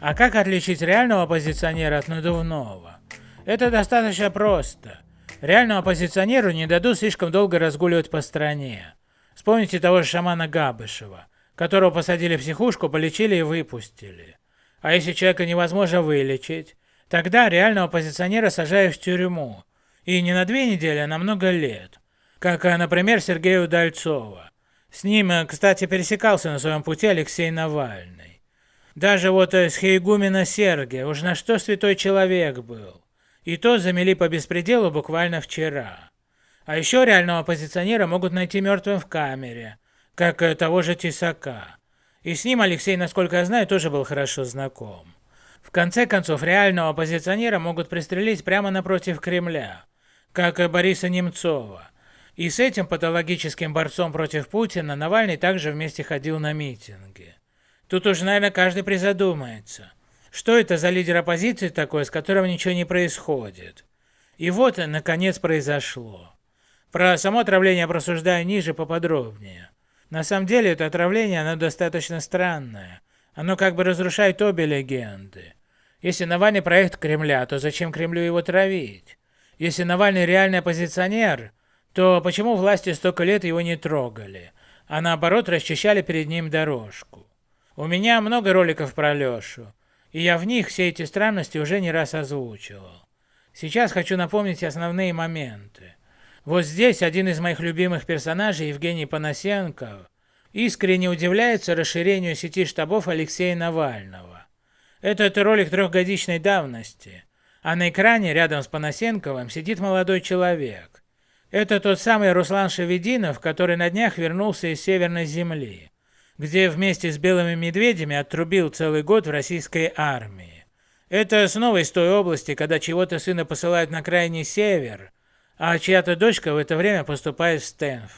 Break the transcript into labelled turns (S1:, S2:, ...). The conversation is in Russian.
S1: А как отличить реального оппозиционера от надувного? Это достаточно просто. Реальному оппозиционеру не дадут слишком долго разгуливать по стране. Вспомните того же шамана Габышева, которого посадили в психушку, полечили и выпустили. А если человека невозможно вылечить, тогда реального оппозиционера сажают в тюрьму. И не на две недели, а на много лет. Как, например, Сергея Удальцова. С ним, кстати, пересекался на своем пути Алексей Навальный. Даже вот с Хейгумена Сергия, уж на что святой человек был. И то замели по беспределу буквально вчера. А еще реального оппозиционера могут найти мертвым в камере, как того же Тесака. И с ним Алексей, насколько я знаю, тоже был хорошо знаком. В конце концов, реального оппозиционера могут пристрелить прямо напротив Кремля, как Бориса Немцова. И с этим патологическим борцом против Путина Навальный также вместе ходил на митинги. Тут уж, наверное, каждый призадумается. Что это за лидер оппозиции такой, с которым ничего не происходит? И вот, наконец, произошло. Про само отравление просуждаю ниже поподробнее. На самом деле это отравление, оно достаточно странное. Оно как бы разрушает обе легенды. Если Навальный проект Кремля, то зачем Кремлю его травить? Если Навальный реальный оппозиционер, то почему власти столько лет его не трогали, а наоборот расчищали перед ним дорожку? У меня много роликов про Лешу, и я в них все эти странности уже не раз озвучивал. Сейчас хочу напомнить основные моменты. Вот здесь один из моих любимых персонажей, Евгений Панасенков, искренне удивляется расширению сети штабов Алексея Навального. Этот ролик трехгодичной давности, а на экране рядом с Панасенковым сидит молодой человек. Это тот самый Руслан Шевединов, который на днях вернулся из Северной Земли, где вместе с белыми медведями отрубил целый год в российской армии. Это снова из той области, когда чего-то сына посылают на крайний север, а чья-то дочка в это время поступает в Стэнфорд.